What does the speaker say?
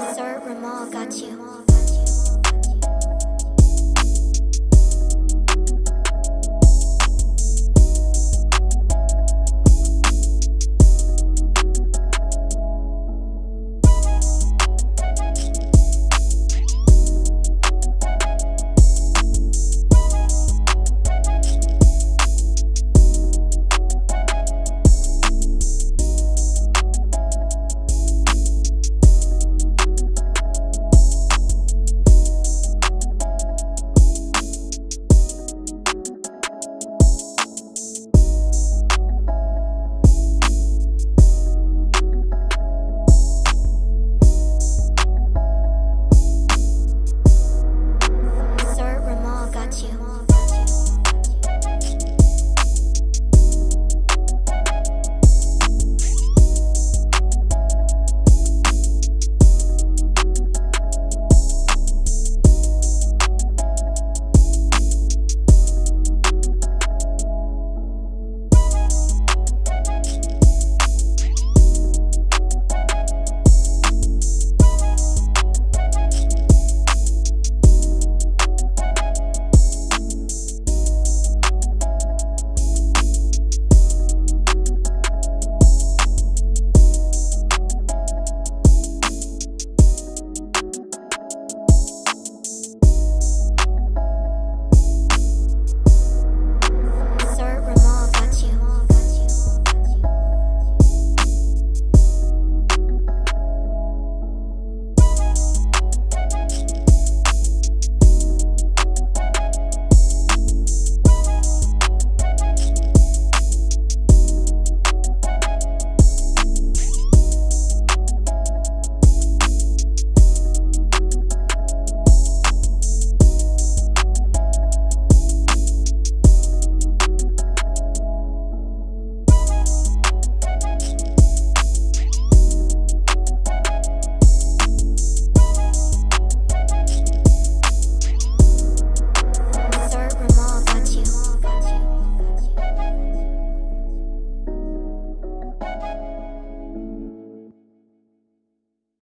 Sir Ramal got you.